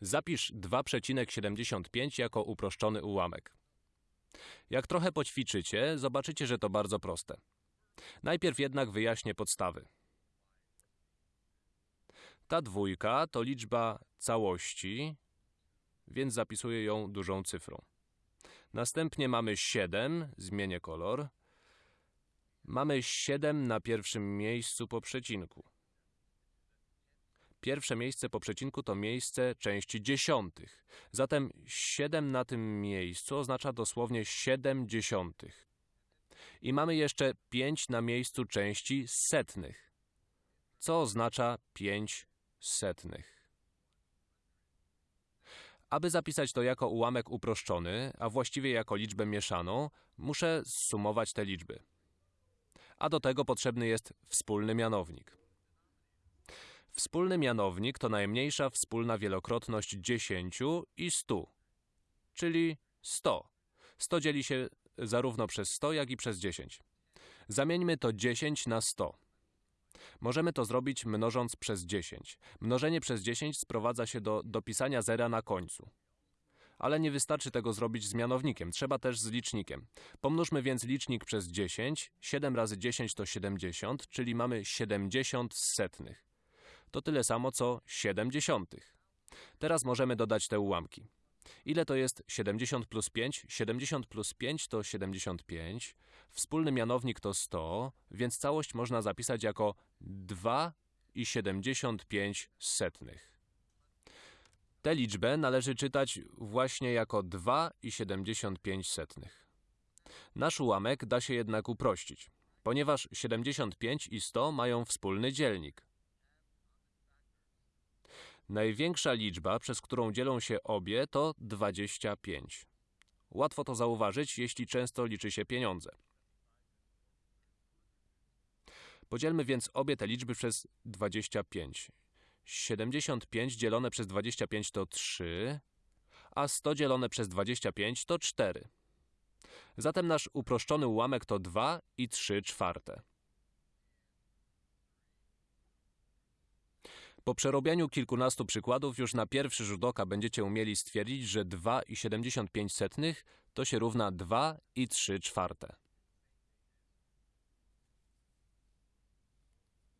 Zapisz 2,75 jako uproszczony ułamek. Jak trochę poćwiczycie, zobaczycie, że to bardzo proste. Najpierw jednak wyjaśnię podstawy. Ta dwójka to liczba całości, więc zapisuję ją dużą cyfrą. Następnie mamy 7, zmienię kolor. Mamy 7 na pierwszym miejscu po przecinku. Pierwsze miejsce po przecinku to miejsce części dziesiątych. Zatem 7 na tym miejscu oznacza dosłownie 7 dziesiątych. I mamy jeszcze 5 na miejscu części setnych, co oznacza 5 setnych. Aby zapisać to jako ułamek uproszczony, a właściwie jako liczbę mieszaną, muszę zsumować te liczby. A do tego potrzebny jest wspólny mianownik. Wspólny mianownik to najmniejsza wspólna wielokrotność 10 i 100, czyli 100. 100 dzieli się zarówno przez 100, jak i przez 10. Zamieńmy to 10 na 100. Możemy to zrobić mnożąc przez 10. Mnożenie przez 10 sprowadza się do dopisania zera na końcu. Ale nie wystarczy tego zrobić z mianownikiem, trzeba też z licznikiem. Pomnóżmy więc licznik przez 10. 7 razy 10 to 70, czyli mamy 70 setnych. To tyle samo co 70. Teraz możemy dodać te ułamki. Ile to jest 70 plus 5? 70 plus 5 to 75. Wspólny mianownik to 100, więc całość można zapisać jako 2,75 setnych. Tę liczbę należy czytać właśnie jako 2,75 setnych. Nasz ułamek da się jednak uprościć, ponieważ 75 i 100 mają wspólny dzielnik. Największa liczba, przez którą dzielą się obie, to 25. Łatwo to zauważyć, jeśli często liczy się pieniądze. Podzielmy więc obie te liczby przez 25. 75 dzielone przez 25 to 3, a 100 dzielone przez 25 to 4. Zatem nasz uproszczony ułamek to 2 i 3 czwarte. Po przerobieniu kilkunastu przykładów już na pierwszy rzut oka będziecie umieli stwierdzić, że 2,75 to się równa 2 i 3 czwarte.